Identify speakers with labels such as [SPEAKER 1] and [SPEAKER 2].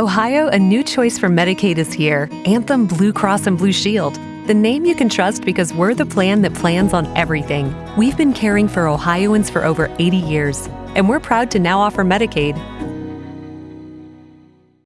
[SPEAKER 1] Ohio, a new choice for Medicaid is here Anthem Blue Cross and Blue Shield. The name you can trust because we're the plan that plans on everything. We've been caring for Ohioans for over 80 years, and we're proud to now offer Medicaid